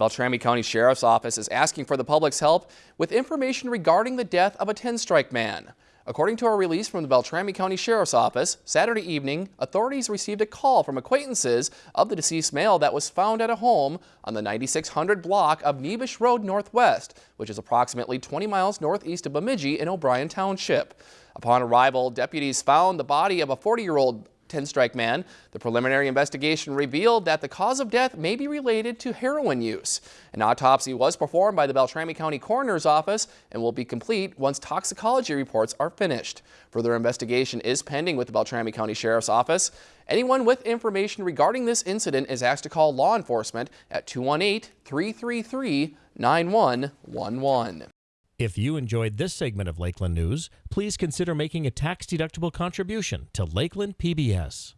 Beltrami County Sheriff's Office is asking for the public's help with information regarding the death of a Tenstrike man. According to a release from the Beltrami County Sheriff's Office, Saturday evening, authorities received a call from acquaintances of the deceased male that was found at a home on the 9600 block of Nebish Road Northwest, which is approximately 20 miles northeast of Bemidji in O'Brien Township. Upon arrival, deputies found the body of a 40-year-old Tenstrike man. The preliminary investigation revealed that the cause of death may be related to heroin use. An autopsy was performed by the Beltrami County Coroner's Office and will be complete once toxicology reports are finished. Further investigation is pending with the Beltrami County Sheriff's Office. Anyone with information regarding this incident is asked to call law enforcement at 218-333-9111. If you enjoyed this segment of Lakeland News, please consider making a tax-deductible contribution to Lakeland PBS.